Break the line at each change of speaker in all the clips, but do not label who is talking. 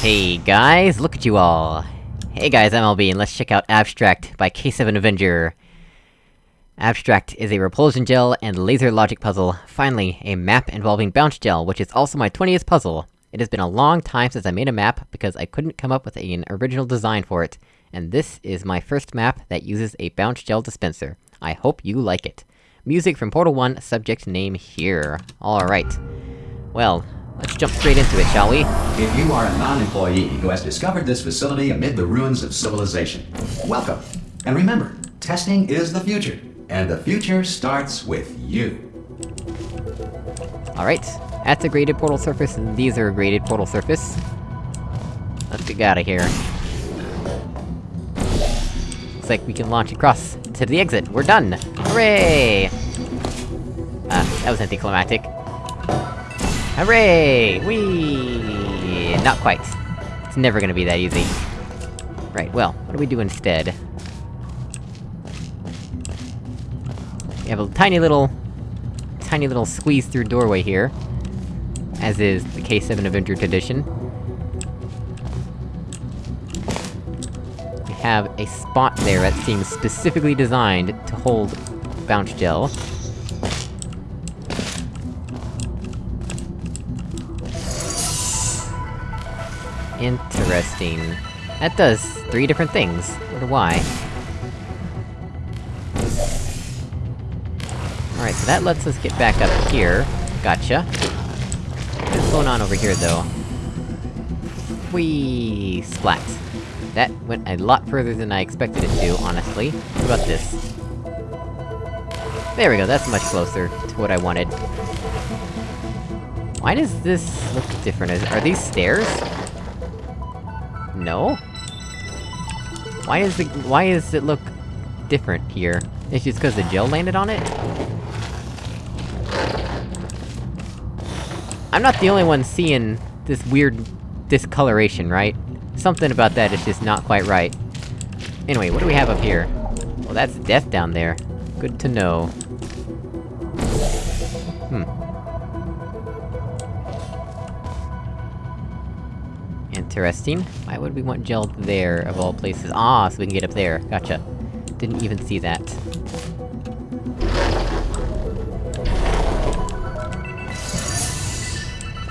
Hey guys, look at you all! Hey guys, I'm LB, and let's check out Abstract by K7 Avenger. Abstract is a repulsion gel and laser logic puzzle, finally, a map involving bounce gel, which is also my 20th puzzle. It has been a long time since I made a map, because I couldn't come up with an original design for it, and this is my first map that uses a bounce gel dispenser. I hope you like it. Music from Portal 1, subject name here. Alright. Well, let's jump straight into it, shall we?
If you are a non-employee who has discovered this facility amid the ruins of civilization, welcome. And remember, testing is the future. And the future starts with you.
Alright, that's a graded portal surface, and these are a graded portal surface. Let's get out of here. Looks like we can launch across to the exit. We're done! Hooray! Ah, that was anticlimactic. Hooray! Whee! Not quite. It's never gonna be that easy. Right, well, what do we do instead? We have a tiny little... tiny little squeeze-through doorway here. As is the K7 Avenger tradition. We have a spot there that seems specifically designed to hold bounce gel. Interesting. That does three different things. Wonder why. Alright, so that lets us get back up here. Gotcha. What's going on over here, though? Whee! Splat. That went a lot further than I expected it to, honestly. What about this? There we go, that's much closer to what I wanted. Why does this look different? Are these stairs? No? Why is the- why does it look different here? It's just cause the gel landed on it? I'm not the only one seeing this weird discoloration, right? Something about that is just not quite right. Anyway, what do we have up here? Well, that's death down there. Good to know. Hmm. Interesting. Why would we want gel there, of all places? Ah, so we can get up there. Gotcha. Didn't even see that.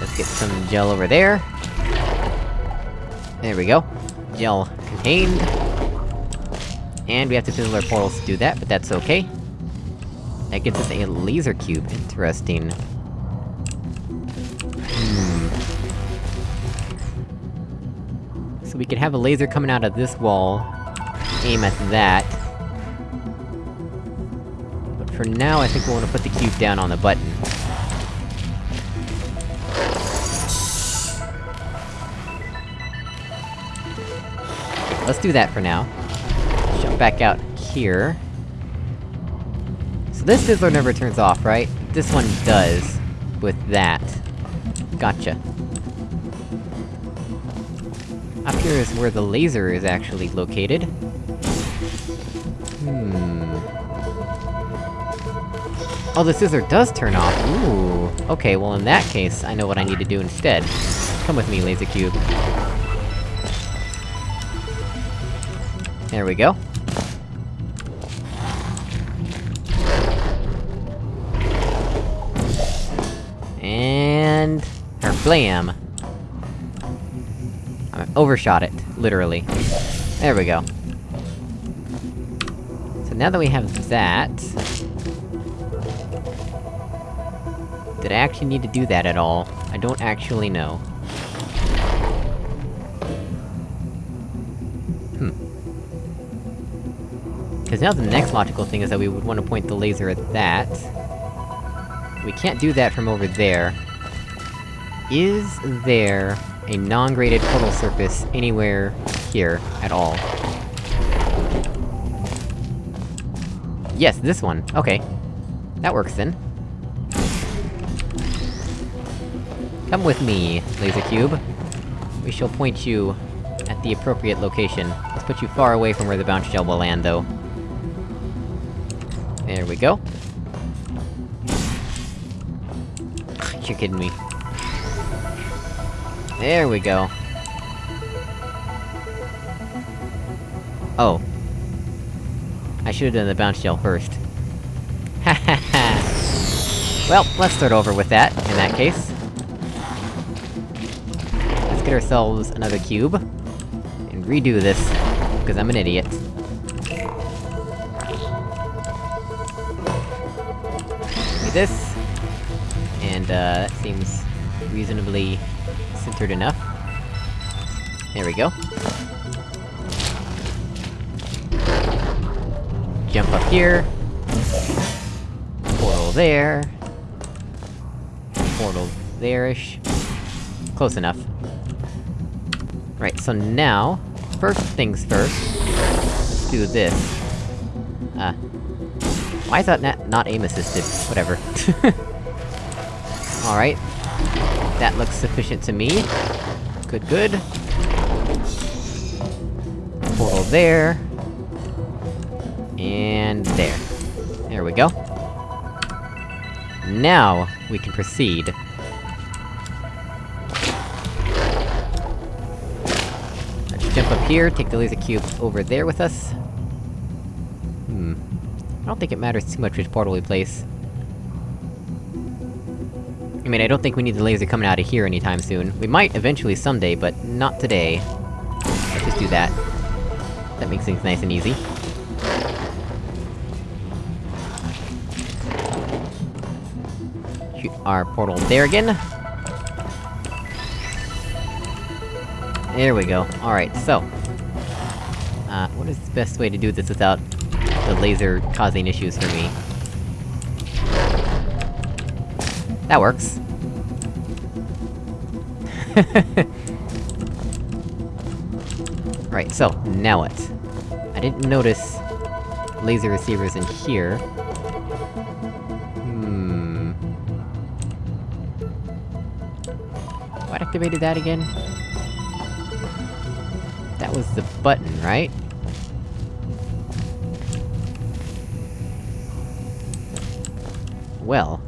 Let's get some gel over there. There we go. Gel contained. And we have to fill our portals to do that, but that's okay. That gives us a laser cube. Interesting. So we could have a laser coming out of this wall, aim at that. But for now, I think we wanna put the cube down on the button. Let's do that for now. Jump back out here. So this fizzler never turns off, right? This one does. With that. Gotcha. Up here is where the laser is actually located. Hmm... Oh, the fizzler does turn off! Ooh! Okay, well in that case, I know what I need to do instead. Come with me, Laser Cube. There we go. And... blam! Overshot it, literally. There we go. So now that we have that... Did I actually need to do that at all? I don't actually know. Hmm. Because now the next logical thing is that we would want to point the laser at that. We can't do that from over there. Is there a non-graded portal surface anywhere here at all? Yes, this one. Okay. That works then. Come with me, Laser Cube. We shall point you at the appropriate location. Let's put you far away from where the bounce gel will land, though. There we go. You're kidding me. There we go. Oh. I should've done the bounce gel first. Ha ha ha! Well, let's start over with that, in that case. Let's get ourselves another cube. And redo this, because I'm an idiot. Do this. And, uh, that seems reasonably centered enough. There we go. Jump up here. Portal there. Portal there-ish. Close enough. Right, so now... First things first... Let's do this. Uh... Why is that not, not aim-assisted? Whatever. Alright. That looks sufficient to me. Good, good. Portal there. And there. There we go. Now, we can proceed. Let's jump up here, take the laser cube over there with us. Hmm. I don't think it matters too much which portal we place. I mean, I don't think we need the laser coming out of here anytime soon. We might eventually someday, but not today. Let's just do that. That makes things nice and easy. Our portal there again. There we go. Alright, so... Uh, what is the best way to do this without the laser causing issues for me? That works. right, so, now what? I didn't notice laser receivers in here. Hmm... What activated that again? That was the button, right? Well...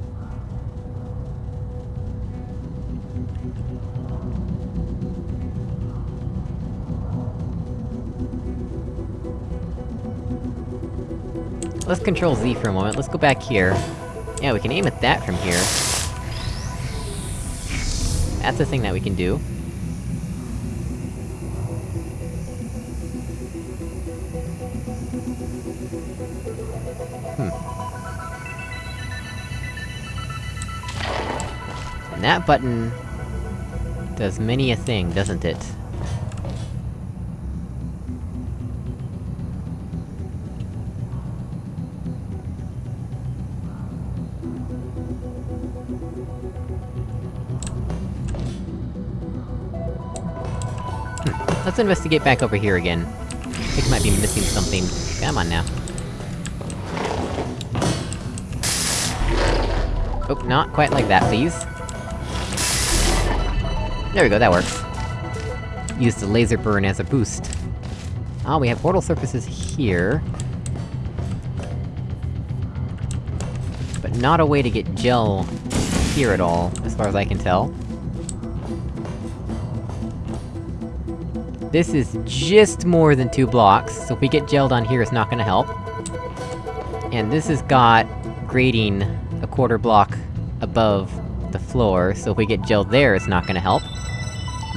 Let's control Z for a moment, let's go back here. Yeah, we can aim at that from here. That's a thing that we can do. Hmm. And that button... does many a thing, doesn't it? Let's investigate back over here again. I think I might be missing something. Come on now. Oh, not quite like that, please. There we go, that works. Use the laser burn as a boost. Ah, oh, we have portal surfaces here. But not a way to get gel here at all, as far as I can tell. This is just more than two blocks, so if we get gelled on here, it's not gonna help. And this has got grating a quarter block above the floor, so if we get gelled there, it's not gonna help.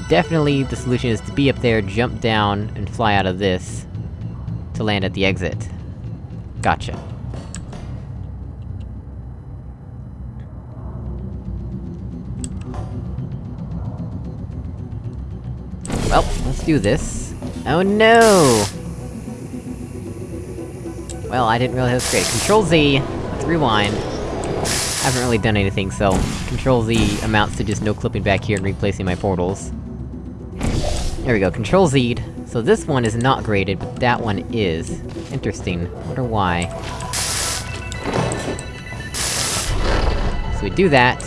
Definitely, the solution is to be up there, jump down, and fly out of this... to land at the exit. Gotcha. Do this. Oh no! Well, I didn't realize it was great. Control Z, let's rewind. I haven't really done anything, so... Control Z amounts to just no-clipping back here and replacing my portals. There we go, Control Z'd. So this one is not graded, but that one is. Interesting. Wonder why. So we do that...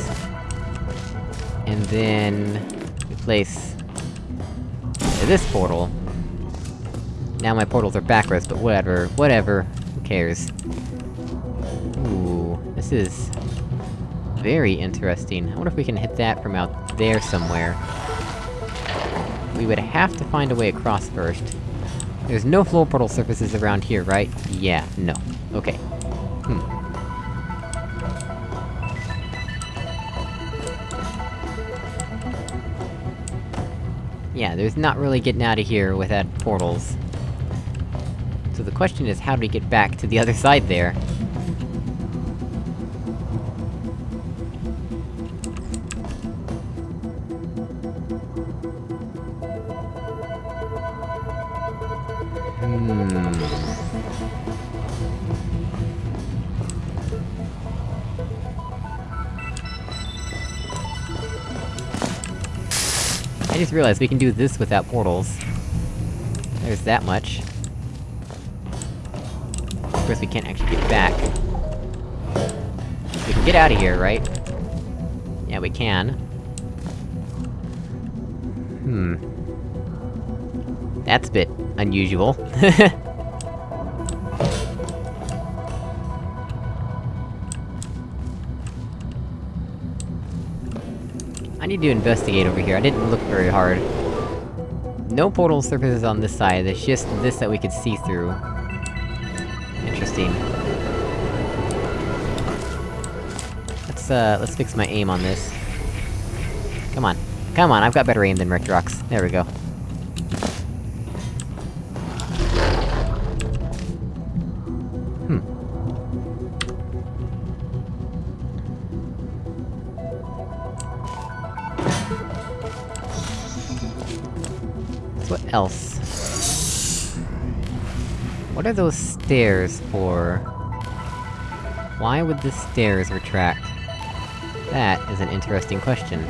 And then... replace this portal. Now my portals are backwards, but whatever, whatever, who cares. Ooh, this is... very interesting. I wonder if we can hit that from out there somewhere. We would have to find a way across first. There's no floor portal surfaces around here, right? Yeah, no. Okay. Hmm. There's not really getting out of here without portals. So the question is, how do we get back to the other side there? Hmm. I just realized we can do this without portals. There's that much. Of course we can't actually get back. We can get out of here, right? Yeah, we can. Hmm. That's a bit unusual. I need to investigate over here, I didn't look very hard. No portal surfaces on this side, there's just this that we could see through. Interesting. Let's, uh, let's fix my aim on this. Come on. Come on, I've got better aim than Rectrox. There we go. What else? What are those stairs for? Why would the stairs retract? That is an interesting question.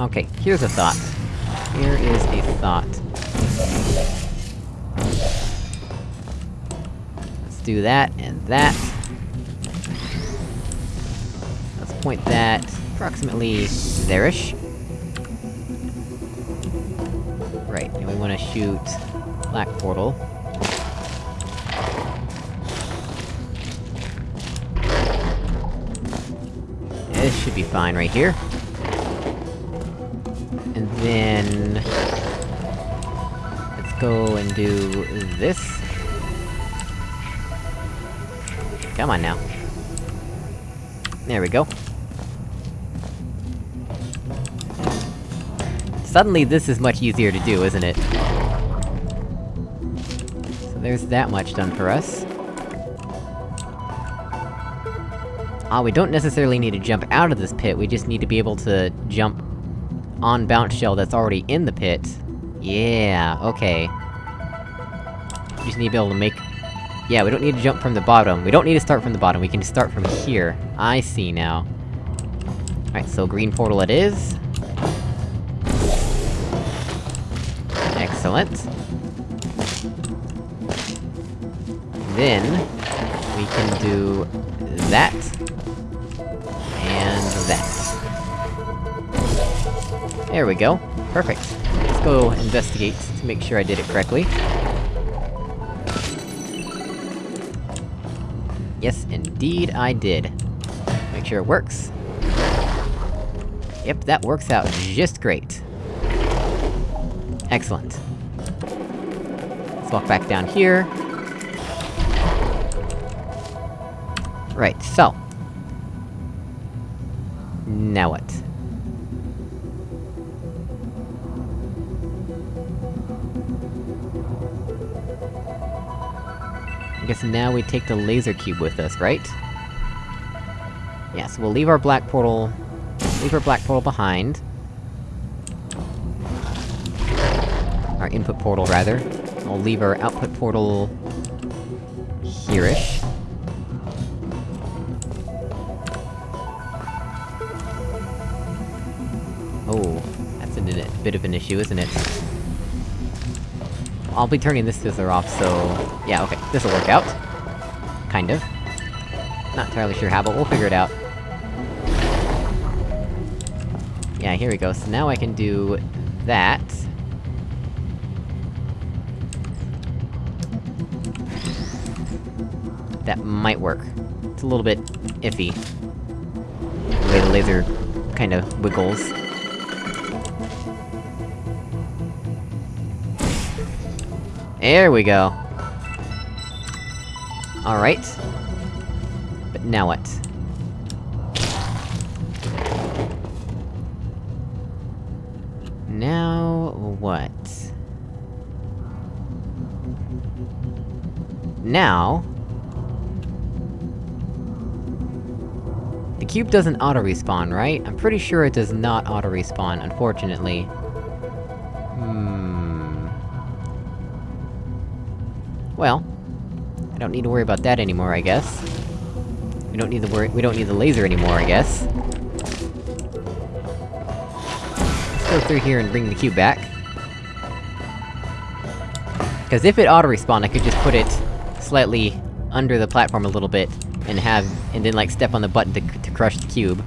Okay, here's a thought. Here is a thought. Let's do that, and that. Let's point that approximately there-ish. Right, and we wanna shoot... Black Portal. This should be fine right here. And then... Let's go and do this. Come on now. There we go. Suddenly this is much easier to do, isn't it? So there's that much done for us. Ah, we don't necessarily need to jump out of this pit, we just need to be able to jump on bounce gel that's already in the pit. Yeah, okay. We just need to be able to make... Yeah, we don't need to jump from the bottom. We don't need to start from the bottom, we can start from here. I see now. Alright, so green portal it is. Excellent. Then... We can do... that. And that. There we go. Perfect. Let's go investigate to make sure I did it correctly. Yes, indeed I did. Make sure it works. Yep, that works out just great. Excellent. Let's walk back down here. Right, so... Now what? I guess now we take the laser cube with us, right? Yeah, so we'll leave our black portal... Leave our black portal behind. Our input portal, rather. We'll leave our output portal... here-ish. Oh, that's a bit of an issue, isn't it? I'll be turning this fizzler off, so... Yeah, okay, this'll work out. Kind of. Not entirely sure how, but we'll figure it out. Yeah, here we go, so now I can do... that. That might work. It's a little bit... iffy. The way the laser... kinda wiggles. There we go! Alright. But now what? Now... what? Now... cube doesn't auto-respawn, right? I'm pretty sure it does not auto-respawn, unfortunately. Hmm... Well... I don't need to worry about that anymore, I guess. We don't need the worry- we don't need the laser anymore, I guess. Let's go through here and bring the cube back. Cause if it auto-respawned, I could just put it slightly under the platform a little bit, and have- and then like step on the button to, to crush the cube.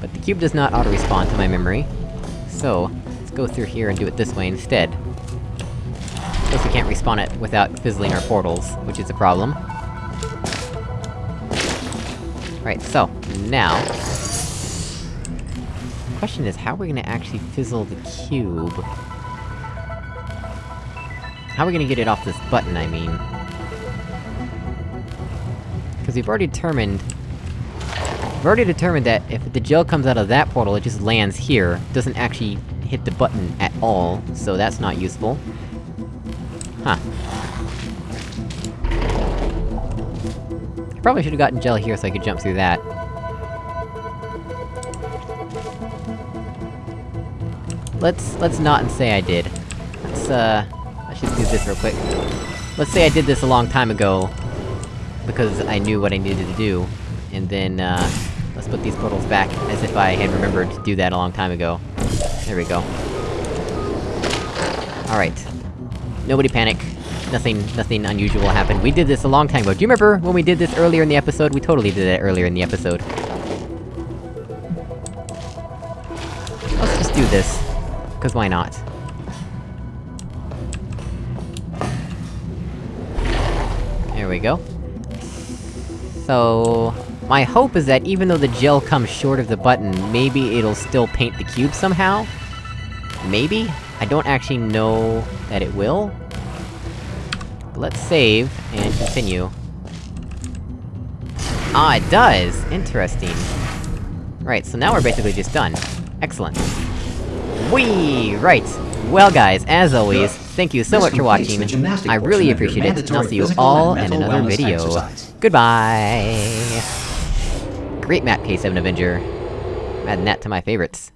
But the cube does not auto-respawn to my memory. So, let's go through here and do it this way instead. Guess we can't respawn it without fizzling our portals, which is a problem. Right, so, now... The question is, how are we gonna actually fizzle the cube? How are we gonna get it off this button, I mean? Because we've already determined... We've already determined that if the gel comes out of that portal, it just lands here, doesn't actually hit the button at all, so that's not useful. Huh. I probably should've gotten gel here so I could jump through that. Let's- let's not and say I did. Let's, uh... Let's just do this real quick. Let's say I did this a long time ago, because I knew what I needed to do, and then, uh... Put these portals back, as if I had remembered to do that a long time ago. There we go. Alright. Nobody panic. Nothing- nothing unusual happened. We did this a long time ago. Do you remember when we did this earlier in the episode? We totally did it earlier in the episode. Let's just do this. Cause why not? There we go. So... My hope is that even though the gel comes short of the button, maybe it'll still paint the cube somehow? Maybe? I don't actually know that it will. Let's save, and continue. Ah, it does! Interesting. Right, so now we're basically just done. Excellent. Whee! Right. Well guys, as always, thank you so much for watching. I really
portion of your
appreciate it, and I'll see you all in another video.
exercise.
Goodbye! Great map, K7 Avenger. Adding that to my favorites.